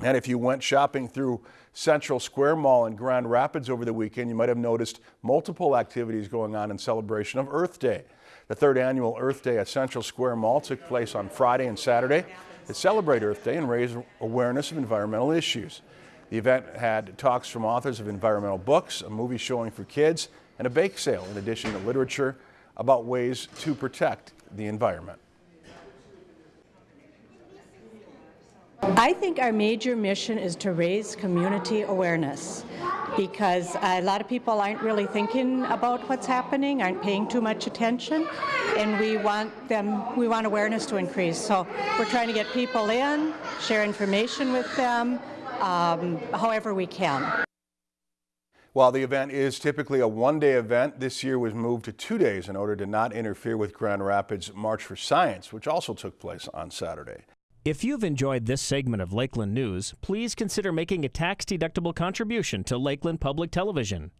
And if you went shopping through Central Square Mall in Grand Rapids over the weekend, you might have noticed multiple activities going on in celebration of Earth Day. The third annual Earth Day at Central Square Mall took place on Friday and Saturday to celebrate Earth Day and raise awareness of environmental issues. The event had talks from authors of environmental books, a movie showing for kids, and a bake sale, in addition to literature about ways to protect the environment. I think our major mission is to raise community awareness because a lot of people aren't really thinking about what's happening, aren't paying too much attention, and we want them, we want awareness to increase. So we're trying to get people in, share information with them, um, however we can. While the event is typically a one-day event, this year was moved to two days in order to not interfere with Grand Rapids March for Science, which also took place on Saturday. If you've enjoyed this segment of Lakeland News, please consider making a tax-deductible contribution to Lakeland Public Television.